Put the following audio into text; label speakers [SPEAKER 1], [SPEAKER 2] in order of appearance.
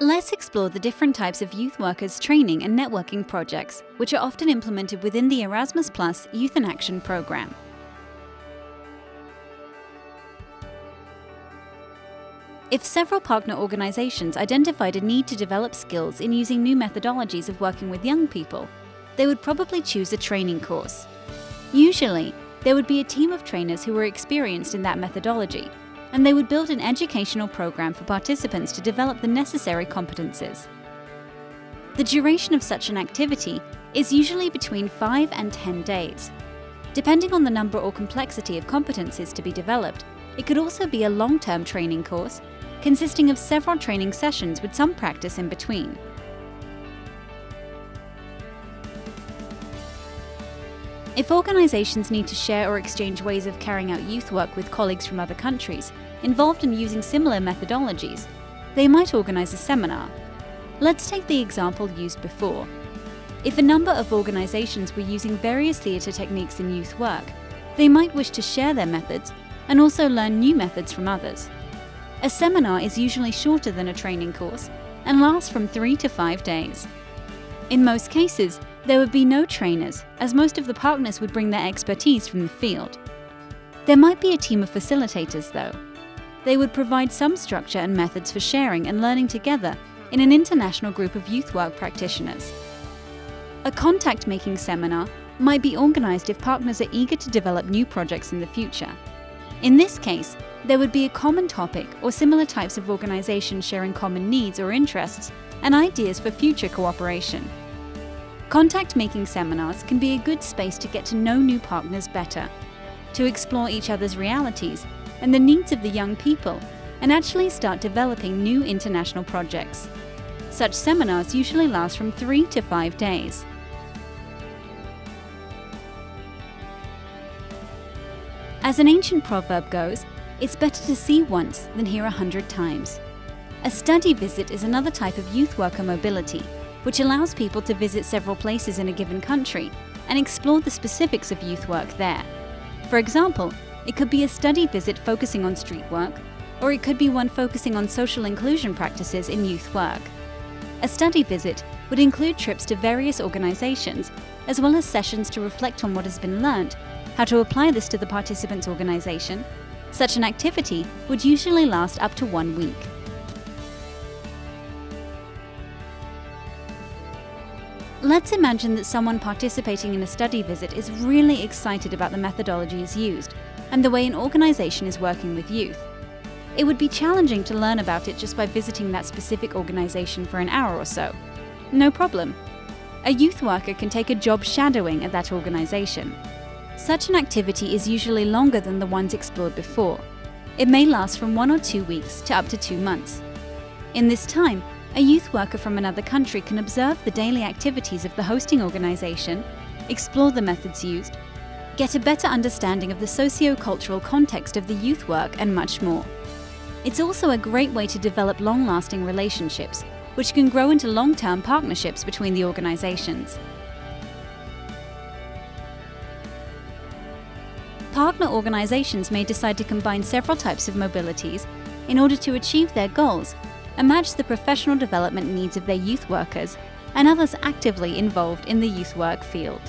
[SPEAKER 1] Let's explore the different types of youth workers training and networking projects, which are often implemented within the Erasmus Plus Youth in Action program. If several partner organizations identified a need to develop skills in using new methodologies of working with young people, they would probably choose a training course. Usually, there would be a team of trainers who were experienced in that methodology, and they would build an educational program for participants to develop the necessary competences. The duration of such an activity is usually between 5 and 10 days. Depending on the number or complexity of competences to be developed, it could also be a long-term training course consisting of several training sessions with some practice in between. If organisations need to share or exchange ways of carrying out youth work with colleagues from other countries involved in using similar methodologies, they might organise a seminar. Let's take the example used before. If a number of organisations were using various theatre techniques in youth work, they might wish to share their methods and also learn new methods from others. A seminar is usually shorter than a training course and lasts from three to five days. In most cases, there would be no trainers, as most of the partners would bring their expertise from the field. There might be a team of facilitators, though. They would provide some structure and methods for sharing and learning together in an international group of youth work practitioners. A contact-making seminar might be organised if partners are eager to develop new projects in the future. In this case, there would be a common topic or similar types of organisations sharing common needs or interests and ideas for future cooperation. Contact-making seminars can be a good space to get to know new partners better, to explore each other's realities and the needs of the young people, and actually start developing new international projects. Such seminars usually last from three to five days. As an ancient proverb goes, it's better to see once than hear a hundred times. A study visit is another type of youth worker mobility, which allows people to visit several places in a given country and explore the specifics of youth work there. For example, it could be a study visit focusing on street work, or it could be one focusing on social inclusion practices in youth work. A study visit would include trips to various organisations, as well as sessions to reflect on what has been learned, how to apply this to the participant's organisation. Such an activity would usually last up to one week. Let's imagine that someone participating in a study visit is really excited about the methodologies used and the way an organisation is working with youth. It would be challenging to learn about it just by visiting that specific organisation for an hour or so. No problem. A youth worker can take a job shadowing at that organisation. Such an activity is usually longer than the ones explored before. It may last from one or two weeks to up to two months. In this time, a youth worker from another country can observe the daily activities of the hosting organisation, explore the methods used, get a better understanding of the socio-cultural context of the youth work and much more. It's also a great way to develop long-lasting relationships, which can grow into long-term partnerships between the organisations. Partner organisations may decide to combine several types of mobilities in order to achieve their goals and match the professional development needs of their youth workers and others actively involved in the youth work field.